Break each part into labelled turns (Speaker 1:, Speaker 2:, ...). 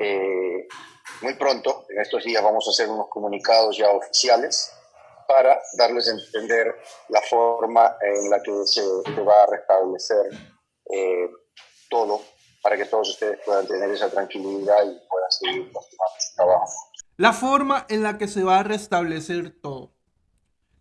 Speaker 1: Eh, muy pronto, en estos días, vamos a hacer unos comunicados ya oficiales para darles a entender la forma en la que se, va a restablecer eh, todo, para que todos ustedes puedan tener esa tranquilidad y puedan seguir continuando su trabajo.
Speaker 2: La forma en la que se va a restablecer todo.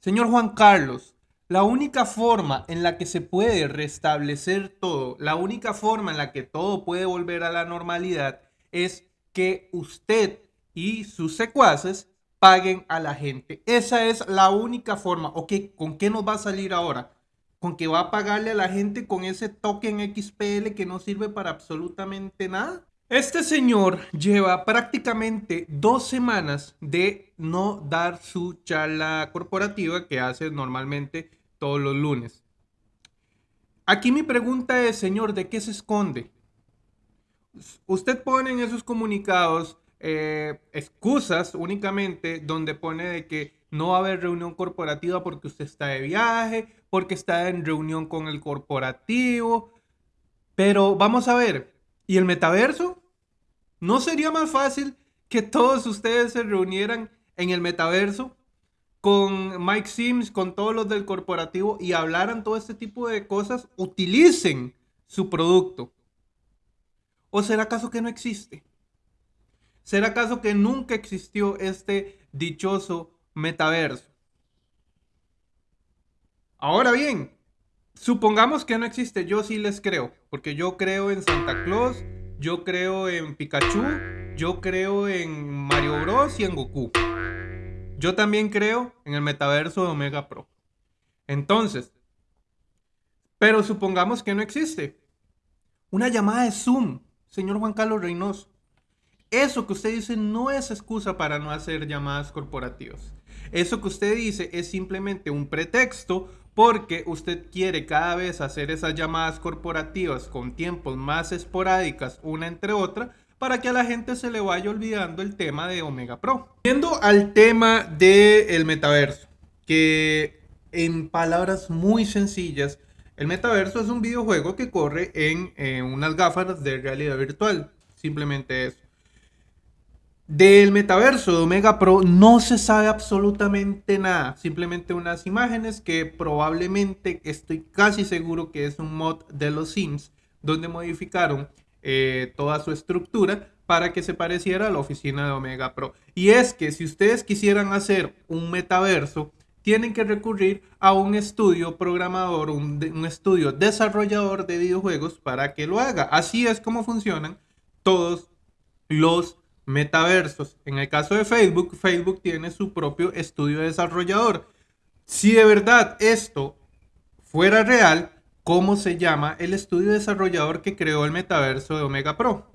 Speaker 2: Señor Juan Carlos, la única forma en la que se puede restablecer todo, la única forma en la que todo puede volver a la normalidad es que usted y sus secuaces paguen a la gente. Esa es la única forma. Ok, ¿con qué nos va a salir ahora? ¿Con que va a pagarle a la gente con ese token XPL que no sirve para absolutamente nada? Este señor lleva prácticamente dos semanas de no dar su charla corporativa que hace normalmente todos los lunes. Aquí mi pregunta es, señor, ¿de qué se esconde? Usted pone en esos comunicados eh, excusas únicamente donde pone de que no va a haber reunión corporativa porque usted está de viaje, porque está en reunión con el corporativo. Pero vamos a ver, ¿y el metaverso? ¿No sería más fácil que todos ustedes se reunieran en el metaverso con Mike Sims, con todos los del corporativo y hablaran todo este tipo de cosas, utilicen su producto. ¿O será acaso que no existe? ¿Será acaso que nunca existió este dichoso metaverso? Ahora bien, supongamos que no existe, yo sí les creo, porque yo creo en Santa Claus, yo creo en Pikachu, yo creo en Mario Bros y en Goku. Yo también creo en el metaverso de Omega Pro. Entonces, pero supongamos que no existe. Una llamada de Zoom, señor Juan Carlos Reynoso. Eso que usted dice no es excusa para no hacer llamadas corporativas. Eso que usted dice es simplemente un pretexto porque usted quiere cada vez hacer esas llamadas corporativas con tiempos más esporádicas una entre otra para que a la gente se le vaya olvidando el tema de Omega Pro. Viendo al tema del metaverso, que en palabras muy sencillas, el metaverso es un videojuego que corre en, en unas gafas de realidad virtual. Simplemente eso. Del metaverso de Omega Pro no se sabe absolutamente nada, simplemente unas imágenes que probablemente estoy casi seguro que es un mod de los Sims donde modificaron eh, toda su estructura para que se pareciera a la oficina de Omega Pro. Y es que si ustedes quisieran hacer un metaverso, tienen que recurrir a un estudio programador, un, estudio desarrollador de videojuegos para que lo haga. Así es como funcionan todos los metaversos. En el caso de Facebook, Facebook tiene su propio estudio desarrollador. Si de verdad esto fuera real, cómo se llama el estudio desarrollador que creó el metaverso de Omega Pro.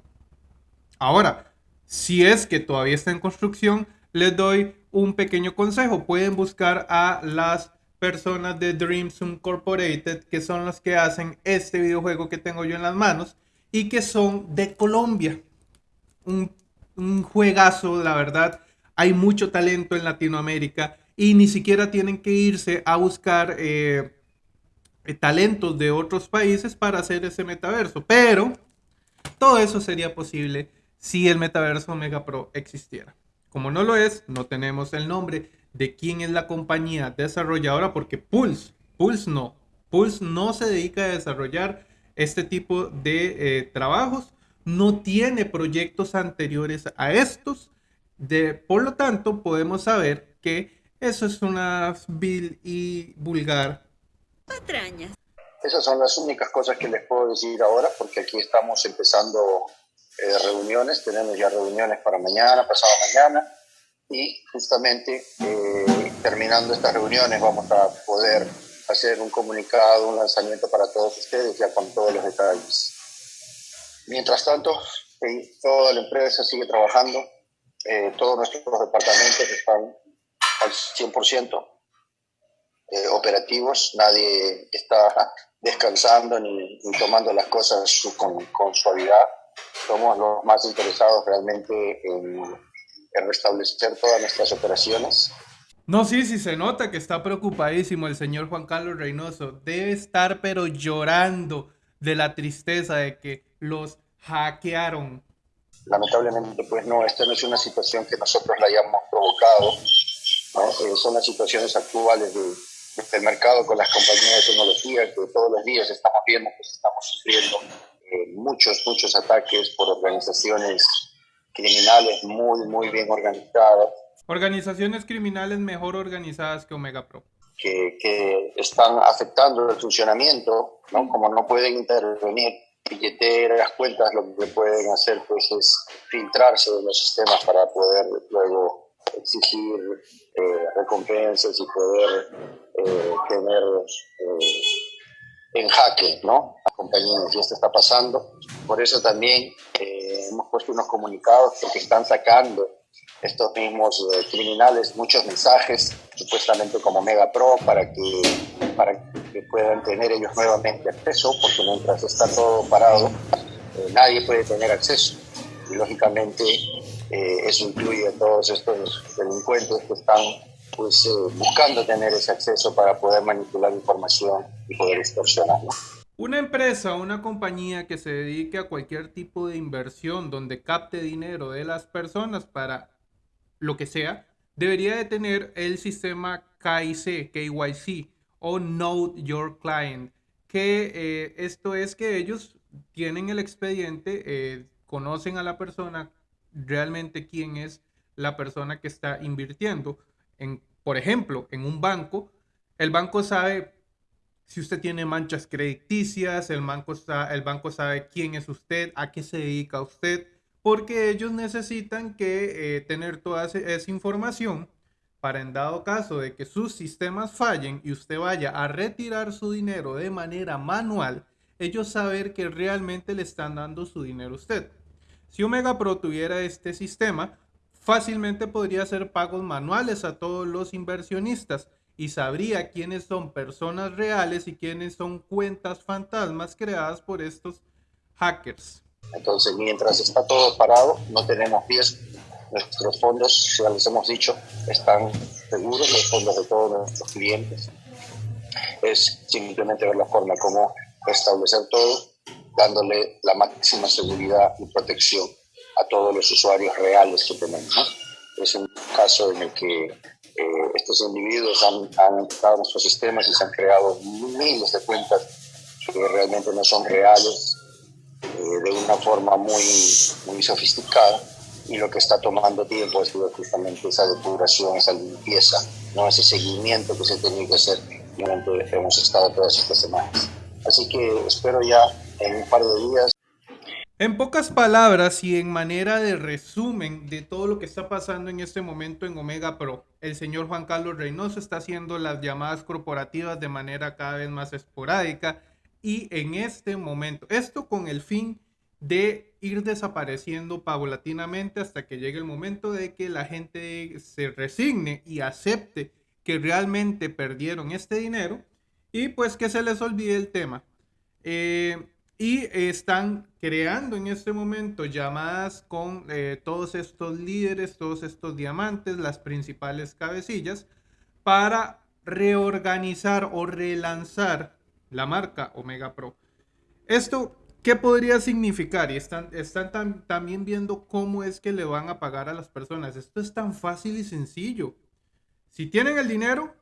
Speaker 2: Ahora, si es que todavía está en construcción, les doy un pequeño consejo. Pueden buscar a las personas de Dreams Incorporated, que son los que hacen este videojuego que tengo yo en las manos y que son de Colombia. Un, juegazo, la verdad. Hay mucho talento en Latinoamérica y ni siquiera tienen que irse a buscar eh, eh, talentos de otros países para hacer ese metaverso. Pero todo eso sería posible si el metaverso Omega Pro existiera. Como no lo es, no tenemos el nombre de quién es la compañía desarrolladora porque Pulse, Pulse no, Pulse no se dedica a desarrollar este tipo de eh, trabajos, no tiene proyectos anteriores a estos, de, por lo tanto podemos saber que eso es una vil y vulgar
Speaker 1: patrañas. Esas son las únicas cosas que les puedo decir ahora, porque aquí estamos empezando eh, reuniones, tenemos ya reuniones para mañana, pasado mañana, y justamente eh, terminando estas reuniones vamos a poder hacer un comunicado, un lanzamiento para todos ustedes ya con todos los detalles. Mientras tanto, eh, toda la empresa sigue trabajando, todos nuestros departamentos están al 100%. Eh, operativos, nadie está descansando ni, tomando las cosas con, con, suavidad. Somos los más interesados realmente en, en restablecer todas nuestras operaciones.
Speaker 2: No, sí, sí se nota que está preocupadísimo el señor Juan Carlos Reynoso. Debe estar pero llorando de la tristeza de que los hackearon.
Speaker 1: lamentablemente, pues no, esta no es una situación que nosotros la hayamos provocado, eh, son las situaciones actuales del mercado con las compañías de tecnología que todos los días estamos viendo que estamos sufriendo eh, muchos, muchos ataques por organizaciones criminales muy, muy bien organizadas.
Speaker 2: Organizaciones criminales mejor organizadas que Omega Pro.
Speaker 1: Que, que están afectando el funcionamiento, ¿no? Como no pueden intervenir billeteras, cuentas, lo que pueden hacer pues es filtrarse de los sistemas para poder luego exigir eh, recompensas y poder eh, tener eh, en jaque ¿no? a compañías. Y esto está pasando. Por eso también hemos puesto unos comunicados porque están sacando estos mismos criminales muchos mensajes, supuestamente como Mega Pro, para que, para que puedan tener ellos nuevamente acceso, porque mientras está todo parado, nadie puede tener acceso. Y lógicamente eh, eso incluye a todos estos delincuentes que están pues, eh, buscando tener ese acceso para poder manipular información y poder extorsionar.
Speaker 2: Una empresa una compañía que se dedique a cualquier tipo de inversión donde capte dinero de las personas para lo que sea, debería de tener el sistema KIC, KYC o Know Your Client, que eh, esto es que ellos tienen el expediente, conocen a la persona, realmente quién es la persona que está invirtiendo. En, por ejemplo, en un banco, el banco sabe si usted tiene manchas crediticias, el banco, el banco sabe quién es usted, a qué se dedica usted, porque ellos necesitan que eh, tener toda esa información para en dado caso de que sus sistemas fallen y usted vaya a retirar su dinero de manera manual, ellos saber que realmente le están dando su dinero a usted. Si Omega Pro tuviera este sistema, fácilmente podría hacer pagos manuales a todos los inversionistas y sabría quiénes son personas reales y quiénes son cuentas fantasmas creadas por estos hackers.
Speaker 1: Entonces, mientras está todo parado, no tenemos riesgo. Nuestros fondos, ya les hemos dicho, están seguros, los fondos de todos nuestros clientes. Es simplemente ver la forma como establecer todo dándole la máxima seguridad y protección a todos los usuarios reales que tenemos. Es un caso en el que eh, estos individuos han, han entrado en nuestros sistemas y se han creado miles de cuentas que realmente no son reales, eh, de una forma muy, muy sofisticada y lo que está tomando tiempo es justamente esa depuración, esa limpieza, no ese seguimiento que se tiene que hacer durante hemos estado todas estas semanas. Así que espero ya en un par de días.
Speaker 2: En pocas palabras y en manera de resumen de todo lo que está pasando en este momento en Omega Pro, el señor Juan Carlos Reynoso está haciendo las llamadas corporativas de manera cada vez más esporádica y en este momento, esto con el fin de ir desapareciendo paulatinamente hasta que llegue el momento de que la gente se resigne y acepte que realmente perdieron este dinero y pues que se les olvide el tema. Eh, y están creando en este momento llamadas con eh, todos estos líderes, todos estos diamantes, las principales cabecillas, para reorganizar o relanzar la marca Omega Pro. Esto, ¿qué podría significar? Y están, están también viendo cómo es que le van a pagar a las personas. Esto es tan fácil y sencillo. Si tienen el dinero,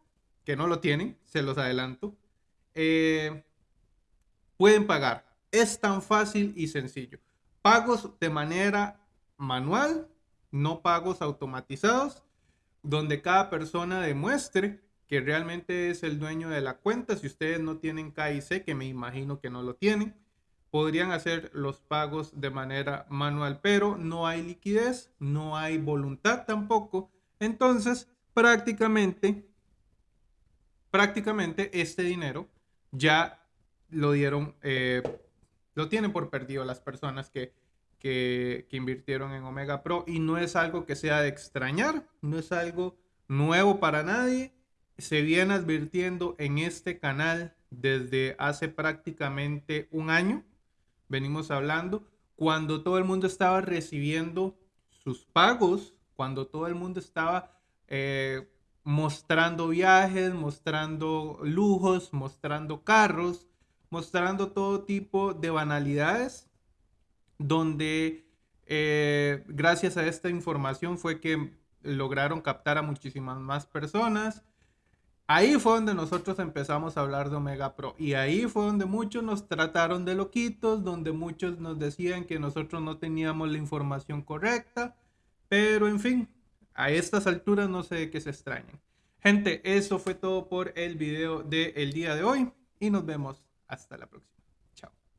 Speaker 2: que no lo tienen, se los adelanto, eh, pueden pagar es tan fácil y sencillo. Pagos de manera manual, no pagos automatizados, donde cada persona demuestre que realmente es el dueño de la cuenta. Si ustedes no tienen KIC, que me imagino que no lo tienen, podrían hacer los pagos de manera manual, pero no hay liquidez, no hay voluntad tampoco. Entonces, prácticamente, prácticamente este dinero ya lo dieron eh, lo tienen por perdido las personas que, que, invirtieron en Omega Pro y no es algo que sea de extrañar, no es algo nuevo para nadie. Se viene advirtiendo en este canal desde hace prácticamente un año. Venimos hablando cuando todo el mundo estaba recibiendo sus pagos, cuando todo el mundo estaba eh, mostrando viajes, mostrando lujos, mostrando carros, mostrando todo tipo de banalidades donde Eh, gracias a esta información fue que lograron captar a muchísimas más personas. Ahí fue donde nosotros empezamos a hablar de Omega Pro y ahí fue donde muchos nos trataron de loquitos, donde muchos nos decían que nosotros no teníamos la información correcta, pero en fin, a estas alturas no sé de qué se extrañen. Gente, eso fue todo por el video del día de hoy y nos vemos hasta la próxima.